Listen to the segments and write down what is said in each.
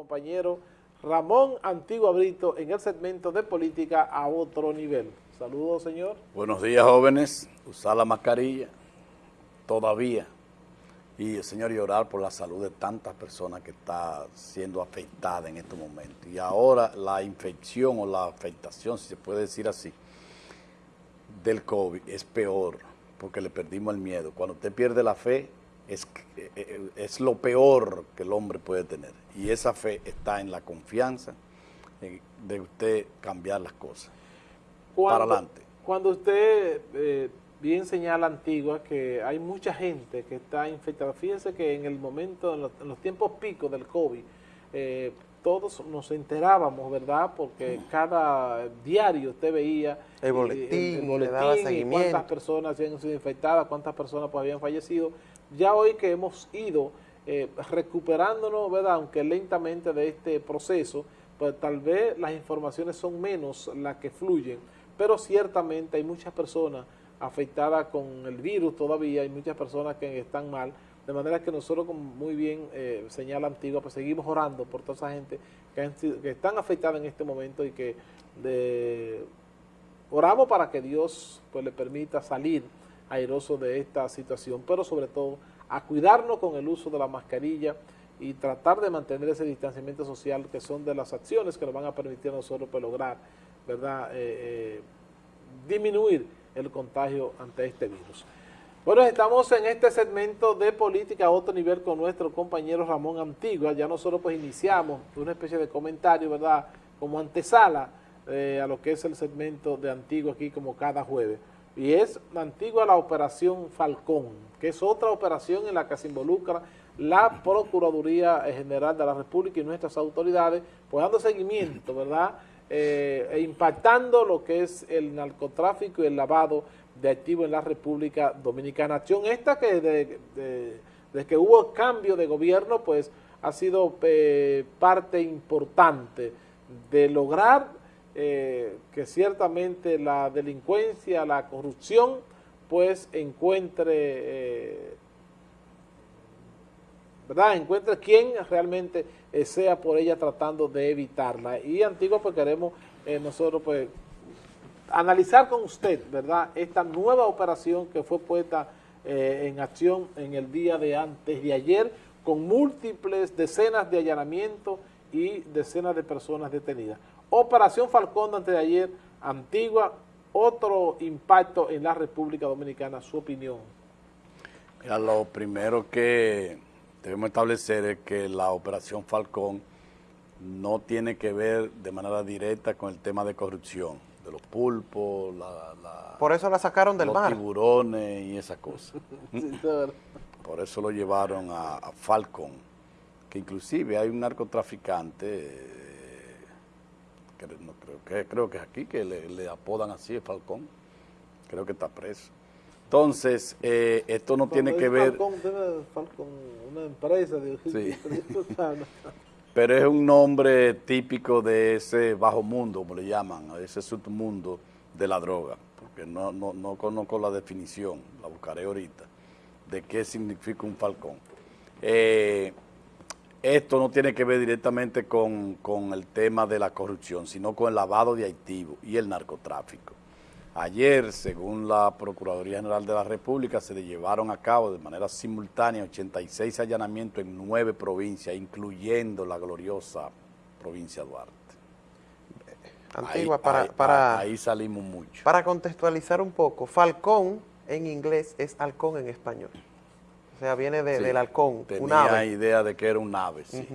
compañero Ramón Antigua Brito en el segmento de política a otro nivel. Saludos, señor. Buenos días, jóvenes. Usar la mascarilla todavía. Y, señor, y orar por la salud de tantas personas que están siendo afectadas en estos momentos. Y ahora la infección o la afectación, si se puede decir así, del COVID es peor porque le perdimos el miedo. Cuando usted pierde la fe, es, eh, eh, es lo peor que el hombre puede tener. Y esa fe está en la confianza de usted cambiar las cosas. para adelante. Cuando usted eh, bien señala Antigua que hay mucha gente que está infectada. Fíjense que en el momento, en los, tiempos picos del COVID, todos nos enterábamos, ¿verdad? Porque cada diario usted veía el boletín, le daba seguimiento. cuántas personas habían sido infectadas, cuántas personas pues, habían fallecido. Ya hoy que hemos ido eh, recuperándonos, ¿verdad? Aunque lentamente de este proceso, pues tal vez las informaciones son menos las que fluyen, pero ciertamente hay muchas personas afectadas con el virus todavía, hay muchas personas que están mal, de manera que nosotros, como muy bien eh, señala Antigua, pues seguimos orando por toda esa gente que, están afectadas en este momento y que oramos para que Dios pues le permita salir airoso de esta situación, pero sobre todo a cuidarnos con el uso de la mascarilla y tratar de mantener ese distanciamiento social que son de las acciones que nos van a permitir a nosotros pues, lograr, ¿verdad?, eh, eh, disminuir el contagio ante este virus. Bueno, estamos en este segmento de política a otro nivel con nuestro compañero Ramón Antigua. Ya nosotros pues iniciamos una especie de comentario, ¿verdad? Como antesala eh, a lo que es el segmento de Antigua aquí como cada jueves. Y es Antigua la operación Falcón, que es otra operación en la que se involucra la Procuraduría General de la República y nuestras autoridades, pues dando seguimiento, ¿verdad?, eh, e impactando lo que es el narcotráfico y el lavado de activos en la República Dominicana. Acción esta que desde que hubo cambio de gobierno, pues ha sido eh, parte importante de lograr eh, que ciertamente la delincuencia, la corrupción, pues encuentre, eh, ¿verdad? Encuentre quien realmente sea por ella tratando de evitarla. Y Antigua, pues queremos nosotros, pues, analizar con usted, ¿verdad?, esta nueva operación que fue puesta eh, en acción en el día de antes de ayer, con múltiples decenas de allanamientos y decenas de personas detenidas. Operación Falcón antes de ayer, Antigua, otro impacto en la República Dominicana, su opinión. Mira, lo primero que debemos establecer es que la Operación Falcón no tiene que ver de manera directa con el tema de corrupción de los pulpos, la, por eso la sacaron del los tiburones y esas cosas. por eso lo llevaron a, Falcon, que inclusive hay un narcotraficante, eh, no, creo, que, creo que es aquí, que le, apodan así, Falcón, creo que está preso. Entonces, eh, esto no tiene que ver... Falcon, una empresa de... Sí. pero es un nombre típico de ese bajo mundo, como le llaman, ese submundo de la droga, porque no, no, conozco la definición, la buscaré ahorita, de qué significa un falcón. Eh, esto no tiene que ver directamente con, con el tema de la corrupción, sino con el lavado de activos y el narcotráfico. Ayer, según la Procuraduría General de la República, se le llevaron a cabo de manera simultánea 86 allanamientos en nueve provincias, incluyendo la gloriosa provincia de Duarte. Antigua, para, para, ahí salimos mucho. Para contextualizar un poco, falcón en inglés es halcón en español. O sea, viene del halcón, tenía un ave. idea de que era un ave, sí.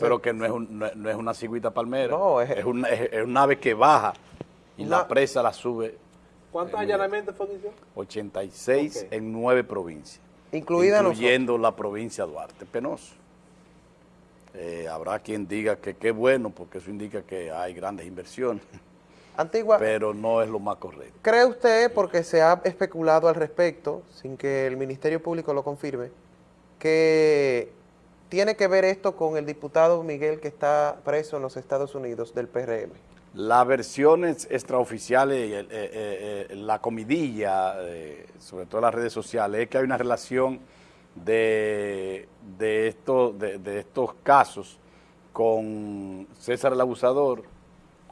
Pero que no es, no, es una cigüita palmera. No, es, es, un, es, un ave que baja y la presa la sube ¿Cuántos allanamientos fue 86 en nueve provincias. Incluida incluyendo la provincia de Duarte. Penoso. Eh, habrá quien diga que qué bueno, porque eso indica que hay grandes inversiones. Antigua. Pero no es lo más correcto. ¿Cree usted, porque se ha especulado al respecto, sin que el Ministerio Público lo confirme, que tiene que ver esto con el diputado Miguel que está preso en los Estados Unidos del PRM? Las versiones extraoficiales, eh, eh, eh, la comidilla, sobre todo en las redes sociales, es que hay una relación de, de, de, estos casos con César el Abusador,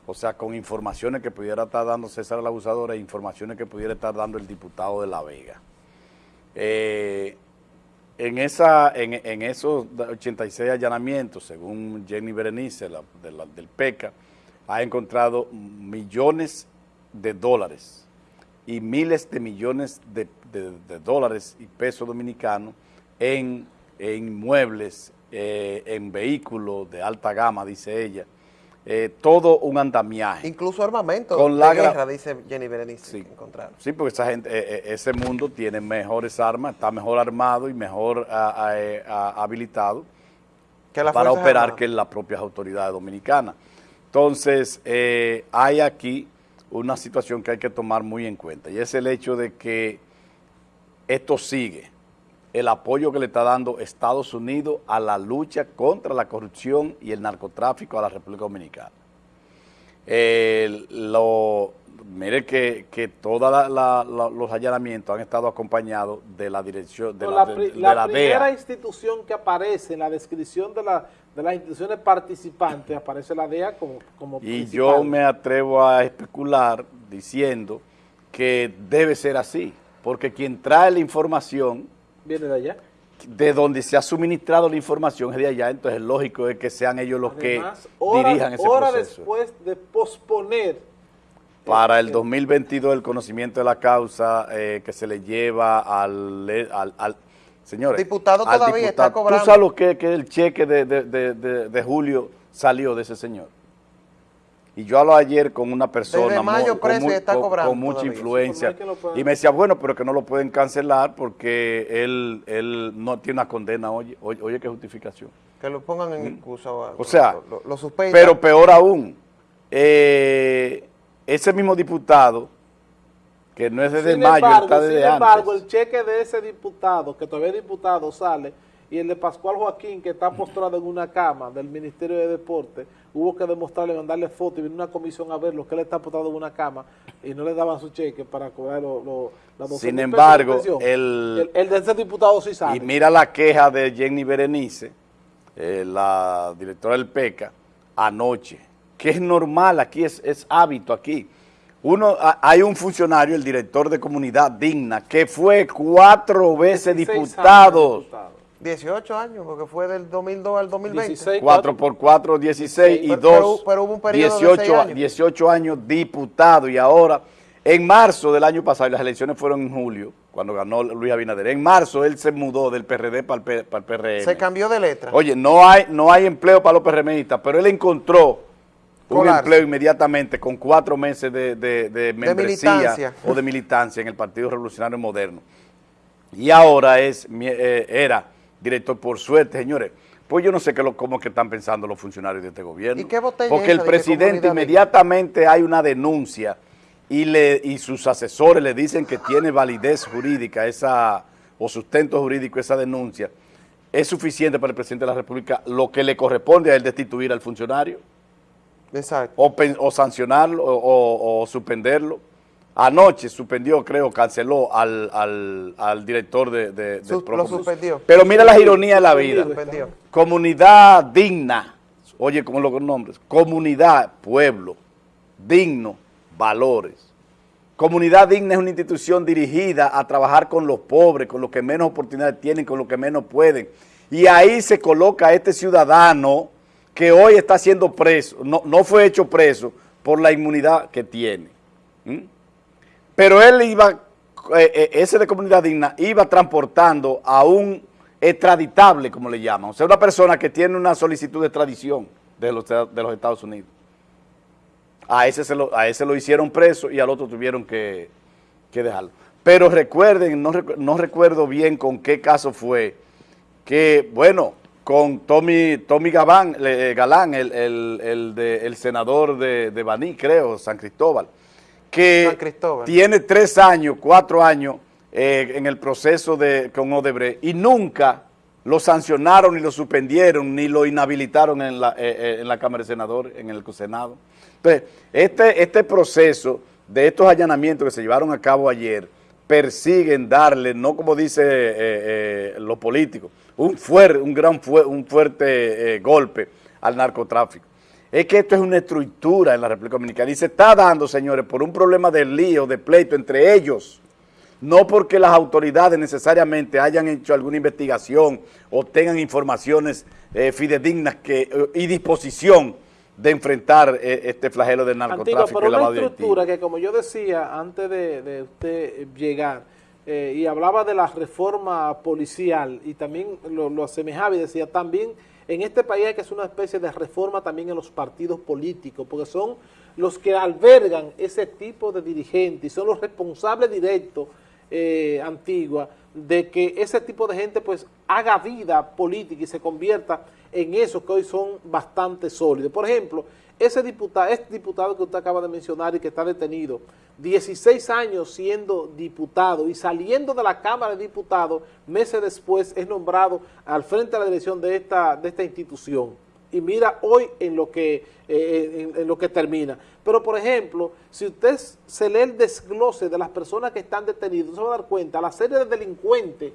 o sea, con informaciones que pudiera estar dando César el Abusador e informaciones que pudiera estar dando el diputado de La Vega. Eh, en, esa, en, esos 86 allanamientos, según Jenny Berenice del PECA, ha encontrado millones de dólares y miles de millones de, dólares y pesos dominicanos en, inmuebles, eh, en vehículos de alta gama, dice ella, eh, todo un andamiaje. Incluso armamento con la guerra, dice Jenny Berenice, sí, Sí, porque esa gente, eh, ese mundo tiene mejores armas, está mejor armado y mejor habilitado para operar que las propias autoridades dominicanas. Entonces, hay aquí una situación que hay que tomar muy en cuenta y es el hecho de que esto sigue, el apoyo que le está dando Estados Unidos a la lucha contra la corrupción y el narcotráfico a la República Dominicana. lo, mire que, que todos los allanamientos han estado acompañados de la dirección de la, la, primera institución que aparece en la descripción de, la, de las instituciones participantes aparece la DEA como, como Y yo me atrevo a especular diciendo que debe ser así, porque quien trae la información... Viene de allá de donde se ha suministrado la información es de allá, entonces es lógico es que sean ellos los que dirijan ese hora después de posponer para el 2022 el conocimiento de la causa eh, que se le lleva al, al, al señores, diputado todavía está cobrando. ¿Tú sabes lo que, que el cheque de, de, de, de, julio salió de ese señor? Y yo hablo ayer con una persona mayo con, está cobrando con, mucha influencia. Y me decía, bueno, pero que no lo pueden cancelar porque él, él no tiene una condena, oye, oye, qué justificación. Que lo pongan en excusa o, o sea, lo, lo, pero peor aún, eh, ese mismo diputado, que no es desde mayo, está desde Sin embargo, el cheque de ese diputado, que todavía es diputado, sale, y el de Pascual Joaquín, que está postrado en una cama del Ministerio de Deporte, hubo que demostrarle, mandarle foto y vino una comisión a verlo, que él está postrado en una cama y no le daban su cheque para cobrar los lo, Sin embargo, el, el, de ese diputado sí sale. Y mira la queja de Jenny Berenice, eh, la directora del PECA, anoche que es normal aquí, es, es hábito aquí. Uno, hay un funcionario, el director de comunidad digna, que fue cuatro veces diputado. 18 años, porque fue del 2002 al 2020. 16, 4 por 4, 16 y 2, pero, hubo un periodo 18, años. 18 años diputado y ahora, en marzo del año pasado, las elecciones fueron en julio, cuando ganó Luis Abinader, en marzo él se mudó del PRD para el, para el PRM. Se cambió de letra. Oye, no hay, no hay empleo para los PRMistas, pero él encontró un empleo inmediatamente con cuatro meses de, de, membresía o de militancia en el Partido Revolucionario Moderno. Y ahora es eh, era director por suerte, señores. Pues yo no sé qué lo, cómo que están pensando los funcionarios de este gobierno. ¿Y qué Porque el presidente inmediatamente hay una denuncia y, le, y sus asesores le dicen que tiene validez jurídica esa o sustento jurídico esa denuncia. Es suficiente para el presidente de la República lo que le corresponde a él destituir al funcionario. O, sancionarlo o, suspenderlo. Anoche suspendió, creo, canceló al, al, director de, de, Lo suspendió. Pero mira las ironías de la vida. Comunidad digna, oye, como los nombres, comunidad, pueblo, digno, valores. Comunidad digna es una institución dirigida a trabajar con los pobres, con los que menos oportunidades tienen, con los que menos pueden. Y ahí se coloca este ciudadano que hoy está siendo preso, no, no fue hecho preso por la inmunidad que tiene. Pero él iba, eh, eh, ese de comunidad digna, iba transportando a un extraditable, como le llaman, o sea, una persona que tiene una solicitud de extradición de los, de los Estados Unidos. A ese, se lo, a ese lo hicieron preso y al otro tuvieron que, dejarlo. Pero recuerden, no, no recuerdo bien con qué caso fue, que, bueno, con Tommy, Tommy eh, Galán, el, el, senador de, de, Baní, creo, San Cristóbal, que tiene tres años, cuatro años eh, en el proceso de, con Odebrecht y nunca lo sancionaron, ni lo suspendieron, ni lo inhabilitaron en la, eh, en la Cámara de Senadores, en el Senado. Entonces, este, este proceso de estos allanamientos que se llevaron a cabo ayer, persiguen darle, no como dice los políticos, un, fuerte, un gran un fuerte eh, golpe al narcotráfico. Es que esto es una estructura en la República Dominicana y se está dando, señores, por un problema de lío, de pleito entre ellos, no porque las autoridades necesariamente hayan hecho alguna investigación o tengan informaciones eh, fidedignas que, eh, y disposición de enfrentar eh, este flagelo del narcotráfico Antigua, pero y lavado una estructura que como yo decía antes de, de usted llegar y hablaba de la reforma policial y también lo, lo asemejaba y decía también en este país hay que hacer una especie de reforma también en los partidos políticos porque son los que albergan ese tipo de dirigentes son los responsables directos eh, Antigua de que ese tipo de gente pues haga vida política y se convierta en esos que hoy son bastante sólidos. Por ejemplo, ese diputado, este diputado que usted acaba de mencionar y que está detenido, 16 años siendo diputado y saliendo de la Cámara de Diputados, meses después es nombrado al frente de la dirección de esta, de esta institución. Y mira hoy en lo que eh, en, en lo que termina. Pero, por ejemplo, si usted se lee el desglose de las personas que están detenidas, se va a dar cuenta, la serie de delincuentes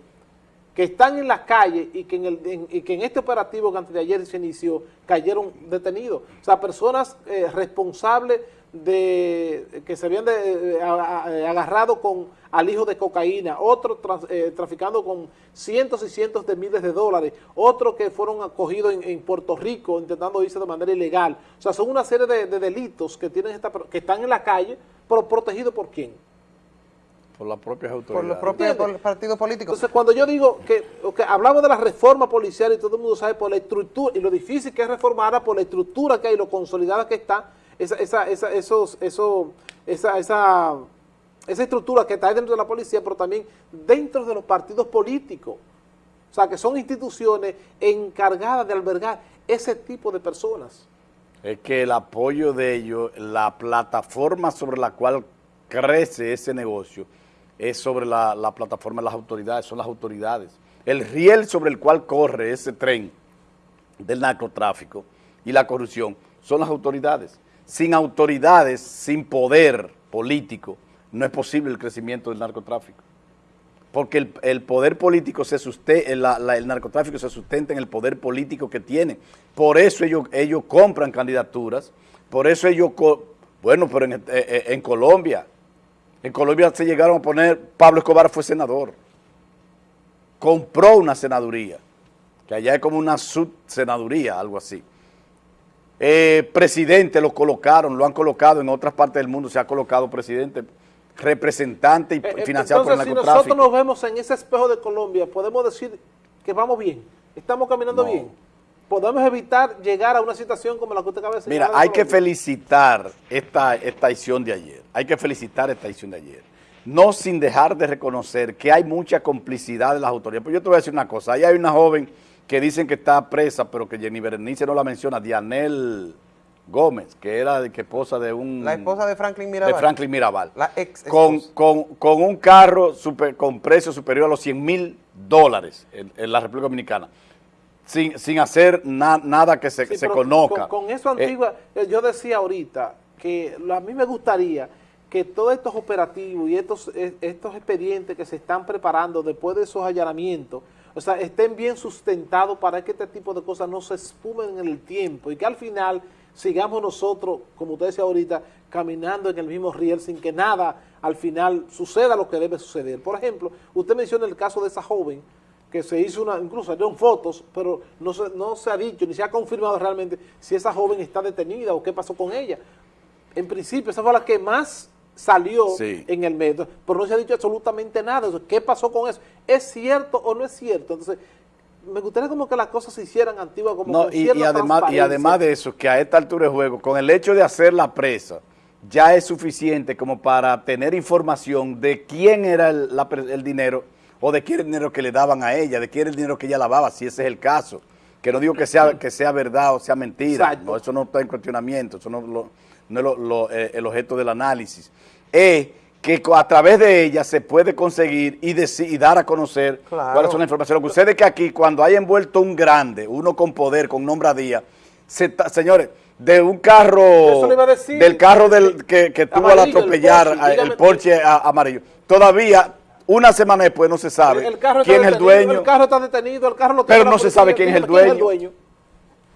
que están en la calle y que en, el, y que en este operativo que antes de ayer se inició, cayeron detenidos. O sea, personas eh, responsables de que se habían de, eh, agarrado con al hijo de cocaína, otros eh, traficando con cientos y cientos de miles de dólares, otros que fueron acogidos en, en, Puerto Rico intentando irse de manera ilegal. O sea, son una serie de, de delitos que tienen esta, que están en la calle, pero protegidos por quién? Por las propias autoridades. Por los propios por partidos políticos. Entonces, cuando yo digo que, que, hablamos de la reforma policial y todo el mundo sabe por la estructura, y lo difícil que es reformarla por la estructura que hay, lo consolidada que está, esa, esa, esa, esos, eso, esa, esa, esa estructura que está dentro de la policía, pero también dentro de los partidos políticos. O sea, que son instituciones encargadas de albergar ese tipo de personas. Es que el apoyo de ellos, la plataforma sobre la cual crece ese negocio, es sobre la, la, plataforma de las autoridades, son las autoridades. El riel sobre el cual corre ese tren del narcotráfico y la corrupción son las autoridades. Sin autoridades, sin poder político, no es posible el crecimiento del narcotráfico. Porque el, poder político se sustenta, la, el narcotráfico se sustenta en el poder político que tiene. Por eso ellos, compran candidaturas, por eso ellos, bueno, pero en, en Colombia, en Colombia se llegaron a poner, Pablo Escobar fue senador, compró una senaduría, que allá es como una subsenaduría, algo así. Eh, presidente lo colocaron, lo han colocado en otras partes del mundo, se ha colocado presidente, representante y eh, financiado entonces, por el si narcotráfico. nosotros nos vemos en ese espejo de Colombia, podemos decir que vamos bien, estamos caminando No. bien. Podemos evitar llegar a una situación como la que usted acaba de Mira, señalar de hay que felicitar esta, esta edición de ayer, hay que felicitar esta edición de ayer, no sin dejar de reconocer que hay mucha complicidad de las autoridades. Pero yo te voy a decir una cosa, ahí hay una joven que dicen que está presa, pero que Jenny Berenice no la menciona, Dianel Gómez, que era de, que esposa de un... La esposa de Franklin Mirabal. de Franklin Mirabal. La ex con, con, con un carro super, con precio superior a los 100 mil dólares en, en la República Dominicana. Sin, sin hacer na- nada que se, Sí, se conozca. Con, con eso Eh, antigua, eh, yo decía ahorita que a mí me gustaría que todos estos operativos y estos, eh, estos expedientes que se están preparando después de esos allanamientos, o sea, estén bien sustentados para que este tipo de cosas no se espumen en el tiempo y que al final sigamos nosotros, como usted decía ahorita, caminando en el mismo riel sin que nada al final suceda lo que debe suceder. Por ejemplo, usted menciona el caso de esa joven que se hizo una, incluso salieron fotos, pero no se, no se ha dicho ni se ha confirmado realmente si esa joven está detenida o qué pasó con ella. En principio, esa fue la que más salió Sí. en el medio, pero no se ha dicho absolutamente nada. Entonces, ¿Qué pasó con eso? ¿Es cierto o no es cierto? Entonces, me gustaría como que las cosas se hicieran antiguas, como No, con y, y además, y además de eso, que a esta altura de juego, con el hecho de hacer la presa, ya es suficiente como para tener información de quién era el, la pre- el dinero o de quién era el dinero que le daban a ella, de quién era el dinero que ella lavaba, si ese es el caso. Que no digo que sea, que sea verdad o sea mentira, no, eso no está en cuestionamiento, eso no, lo- no es lo- lo- eh, el objeto del análisis. Es que a través de ella se puede conseguir y, deci- y dar a conocer Claro. cuáles son las informaciones. Lo que sucede es que aquí, cuando hay envuelto un grande, uno con poder, con nombradía, se señores, de un carro, Eso le iba a decir. del carro del, que, que tuvo al el atropellar Porsche, el Porsche a- amarillo, todavía una semana después no se sabe El quién es el dueño. El carro está detenido, el carro lo Pero no se sabe quién es el dueño.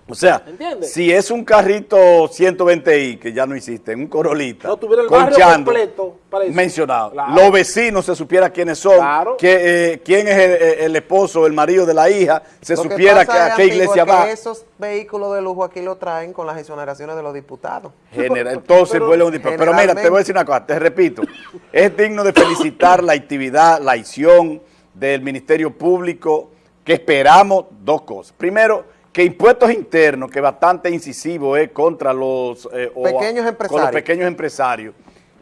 O sea, ¿Entiendes? si es un carrito 120i, que ya no existe, un Corolita, No tuviera el con barrio Chando, completo para eso. mencionado. Claro. Los vecinos se supiera quiénes son, Claro. que, eh, quién es el, el esposo, el marido de la hija, se Lo supiera que, pasa, a qué iglesia es que va. esos vehículos de lujo aquí lo traen con las exoneraciones de los diputados. Genera- entonces Pero- vuelve un disparate. Pero mira, te voy a decir una cosa, te repito, es digno de felicitar la actividad, la acción del Ministerio Público, que esperamos dos cosas. Primero, que impuestos internos, que bastante incisivo es contra los, eh, o a- Pequeños con empresarios. los pequeños empresarios,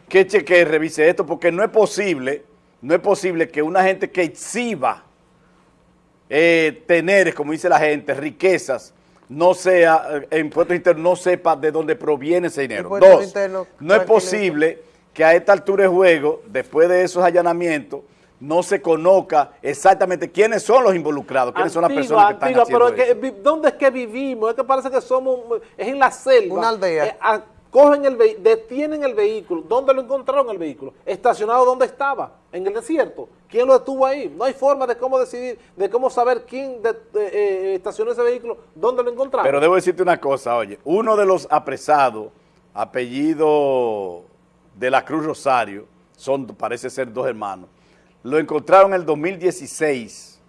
que cheque, revise esto, porque no es posible, no es posible que una gente que exhiba eh, tener, como dice la gente, riquezas, no sea, eh, impuestos internos, no sepa de dónde proviene ese dinero. Impuestos Dos, internos, no es posible que a esta altura de juego, después de esos allanamientos, no se conozca exactamente quiénes son los involucrados, quiénes son las Antigua, personas que están Antigua, haciendo pero es que, ¿dónde es que vivimos? Es que parece que somos, es en la selva. Una aldea. Eh, a- cogen el detienen el vehículo. ¿Dónde lo encontraron el vehículo? Estacionado donde estaba, en el desierto. ¿Quién lo detuvo ahí? No hay forma de cómo decidir, de cómo saber quién de- de- eh, estacionó ese vehículo, dónde lo encontraron. Pero debo decirte una cosa, oye, uno de los apresados, apellido de la Cruz Rosario, son, parece ser dos hermanos, lo encontraron en el 2016,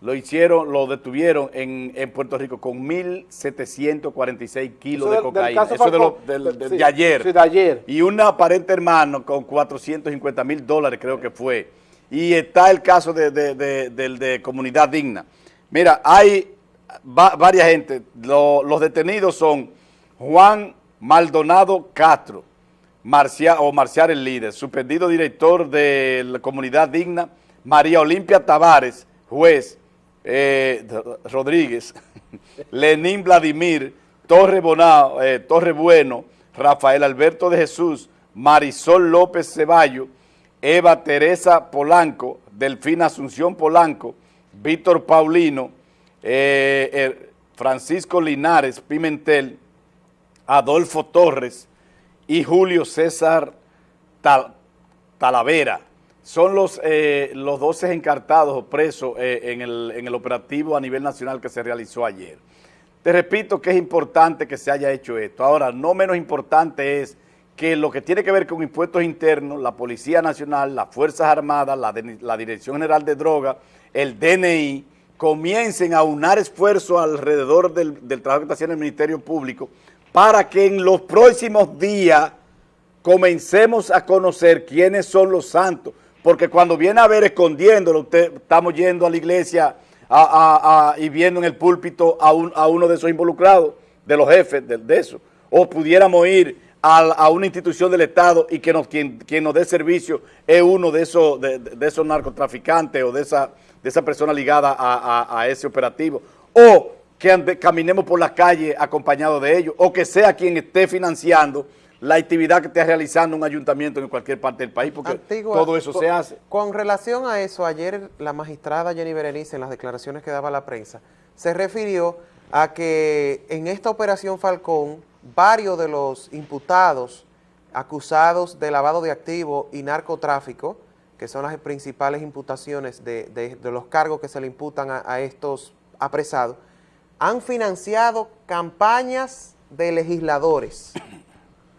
lo hicieron, lo detuvieron en, en Puerto Rico con 1.746 kilos de cocaína, eso de, lo- Falcón. del- del- Sí, de ayer, sí, de ayer. y un aparente hermano con 450 mil dólares creo que fue, y está el caso de, Comunidad Digna. Mira, hay va- varias gente, Lo- los detenidos son Juan Maldonado Castro, Marcia, o Marcial el líder, suspendido director de la Comunidad Digna, María Olimpia Tavares, juez, eh, Rodríguez, Lenín Vladimir, Torre, Bonao, eh, Torre Bueno, Rafael Alberto de Jesús, Marisol López Ceballo, Eva Teresa Polanco, Delfina Asunción Polanco, Víctor Paulino, eh, eh, Francisco Linares Pimentel, Adolfo Torres y Julio César Tal- Talavera. Son los, eh, los 12 encartados o presos eh, en, el, en el operativo a nivel nacional que se realizó ayer. Te repito que es importante que se haya hecho esto. Ahora, no menos importante es que lo que tiene que ver con impuestos internos, la Policía Nacional, las Fuerzas Armadas, la, la Dirección General de Drogas, el DNI, comiencen a unar esfuerzos alrededor del, del trabajo que está haciendo el Ministerio Público para que en los próximos días comencemos a conocer quiénes son los santos, porque cuando viene a ver escondiéndolo, estamos yendo a la iglesia y viendo en el púlpito a, un- a uno de esos involucrados, de los jefes de, de eso, o pudiéramos ir a, una institución del Estado y que quien, nos dé servicio es uno de esos, narcotraficantes o de esa, de esa persona ligada a ese operativo, o que ande- caminemos por la calle acompañado de ellos, o que sea quien esté financiando la actividad que esté realizando un ayuntamiento en cualquier parte del país, porque Antigua, todo eso con- se hace. Con relación a eso, ayer la magistrada Jenny Berenice, en las declaraciones que daba a la prensa, se refirió a que en esta operación Falcón, varios de los imputados acusados de lavado de activos y narcotráfico, que son las principales imputaciones de, de- de los cargos que se le imputan a, a estos apresados, han financiado campañas de legisladores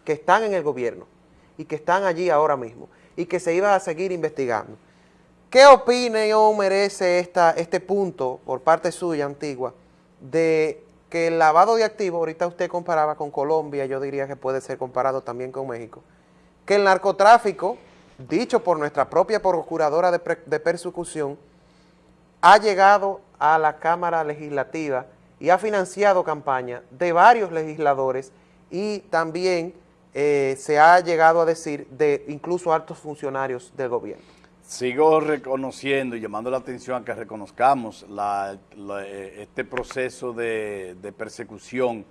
que están en el gobierno y que están allí ahora mismo y que se iba a seguir investigando. ¿Qué opinión merece esta, este punto por parte suya, Antigua, de que el lavado de activos, ahorita usted comparaba con Colombia, yo diría que puede ser comparado también con México, que el narcotráfico, dicho por nuestra propia procuradora de, de persecución, ha llegado a la Cámara Legislativa y ha financiado campañas de varios legisladores y también eh, se ha llegado a decir de incluso altos funcionarios del gobierno. Sigo reconociendo y llamando la atención a que reconozcamos eh, este proceso de, persecución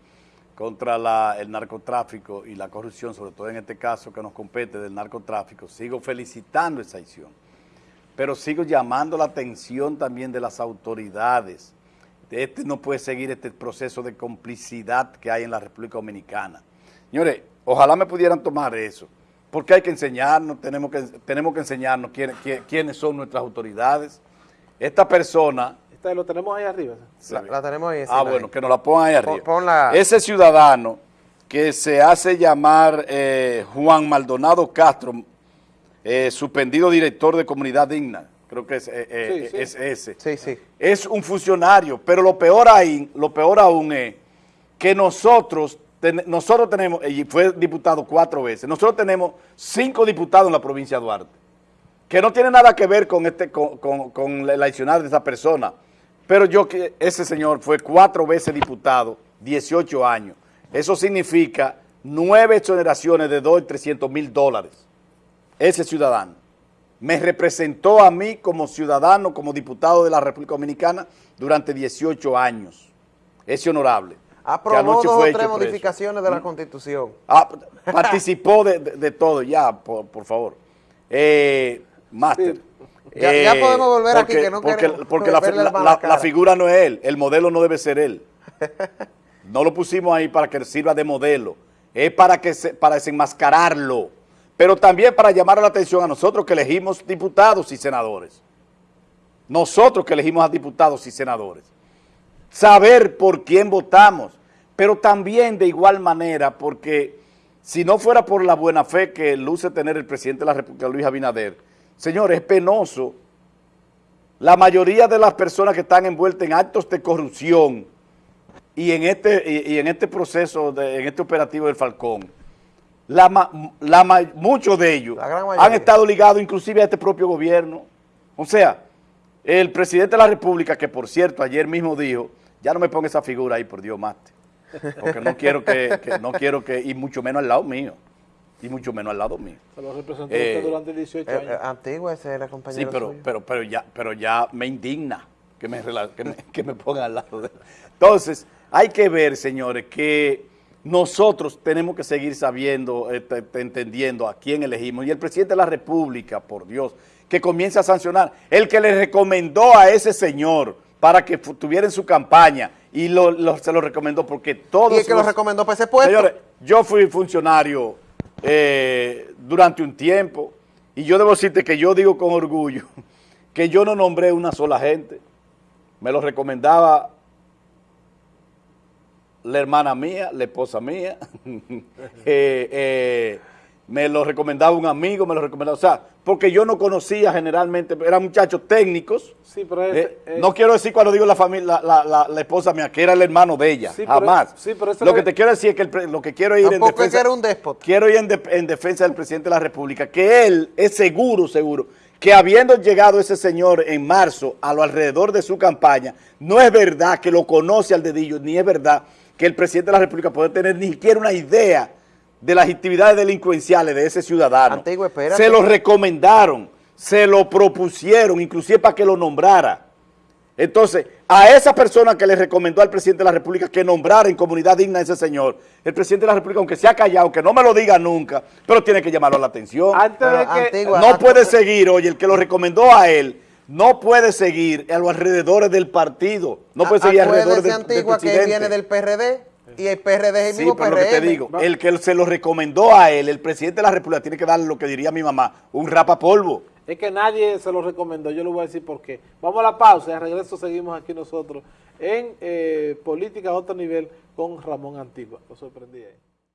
contra el narcotráfico y la corrupción, sobre todo en este caso que nos compete del narcotráfico. Sigo felicitando esa acción, pero sigo llamando la atención también de las autoridades. Este no puede seguir este proceso de complicidad que hay en la República Dominicana. Señores, ojalá me pudieran tomar eso, porque hay que enseñarnos, tenemos que, tenemos que enseñarnos quiénes, quién- quiénes son nuestras autoridades. Esta persona Te lo tenemos ahí arriba. La, la tenemos ahí. Ah, bueno, que nos la pongan ahí Pon- arriba. ponla. Ese ciudadano que se hace llamar eh, Juan Maldonado Castro, eh, suspendido director de Comunidad Digna, creo que es, eh, eh, Sí, sí. es ese. Sí, sí. es un funcionario, pero lo peor ahí, lo peor aún es que nosotros, ten- nosotros tenemos, y fue diputado cuatro veces, nosotros tenemos cinco diputados en la provincia de Duarte, que no tiene nada que ver con este, con, con, con el accionar de esa persona, pero yo que ese señor fue cuatro veces diputado, 18 años, eso significa nueve exoneraciones de 2 y 300 mil dólares, ese ciudadano me representó a mí como ciudadano, como diputado de la República Dominicana durante 18 años. Ese honorable. Aprobó dos o tres modificaciones de la Constitución. Ah, participó de, de- de todo, ya, por, por favor. Eh, Máster. Sí. Ya- ya podemos volver aquí, que no porque, queremos porque la figura no es él, el modelo no debe ser él. No lo pusimos ahí para que sirva de modelo, es para, que se- para desenmascararlo, pero también para llamar la atención a nosotros que elegimos diputados y senadores. Nosotros que elegimos a diputados y senadores. Saber por quién votamos, pero también de igual manera, porque si no fuera por la buena fe que luce tener el presidente de la República, Luis Abinader, señor, es penoso. La mayoría de las personas que están envueltas en actos de corrupción y en este, y en este proceso, de- en este operativo del Falcón, la, ma- la muchos de ellos han estado ligados inclusive a este propio gobierno. O sea, el presidente de la República, que por cierto ayer mismo dijo, ya no me ponga esa figura ahí, por Dios, mate. Porque no quiero que, que- no quiero que, y mucho menos al lado mío, y mucho menos al lado mío. Se lo representó Eh, usted durante 18 Eh, años. eh, antiguo ese era compañero Sí, pero, suyo. pero, pero, ya, pero ya me indigna que me, que me, que me pongan al lado de él. Entonces, hay que ver, señores, que nosotros tenemos que seguir sabiendo, eh, te- te- entendiendo a quién elegimos. Y el presidente de la República, por Dios, que comience a sancionar. El que le recomendó a ese señor para que tuviera en su campaña y lo, lo- se lo recomendó porque todos y el que lo los- recomendó para ese puesto. Señores, yo fui funcionario eh, durante un tiempo y yo debo decirte que yo digo con orgullo que yo no nombré una sola gente. Me lo recomendaba la hermana mía, la esposa mía, eh, eh, me lo recomendaba un amigo, me lo recomendaba, o sea, porque yo no conocía generalmente, eran muchachos técnicos, Sí, pero eh, no quiero decir cuando digo la familia, la, la- la- esposa mía, que era el hermano de ella, Sí, pero- jamás. sí, pero eso lo que es- te quiero decir es que el lo que quiero ir en que defensa, era un déspota. quiero ir en, de- en defensa del presidente de la República, que él es seguro, seguro, que habiendo llegado ese señor en marzo a lo alrededor de su campaña, no es verdad que lo conoce al dedillo, ni es verdad que el presidente de la República puede tener ni siquiera una idea de las actividades delincuenciales de ese ciudadano. Antiguo. Se lo recomendaron, se lo propusieron, inclusive para que lo nombrara. Entonces, a esa persona que le recomendó al presidente de la República que nombrara en comunidad digna a ese señor, el presidente de la República, aunque se ha callado, que no me lo diga nunca, pero tiene que llamarlo a la atención. antes de que... Antigua- No puede seguir, oye, el que lo recomendó a él, no puede seguir a los alrededores del partido, no puede seguir alrededor del, del Antigua, que viene del PRD y el PRD es el Sí, mismo pero lo que te digo, el que se lo recomendó a él, el presidente de la República, tiene que darle lo que diría mi mamá, un rapapolvo. Es que nadie se lo recomendó, yo le voy a decir por qué. Vamos a la pausa y al regreso seguimos aquí nosotros en eh, Política a otro nivel con Ramón Antigua. Lo sorprendí ahí.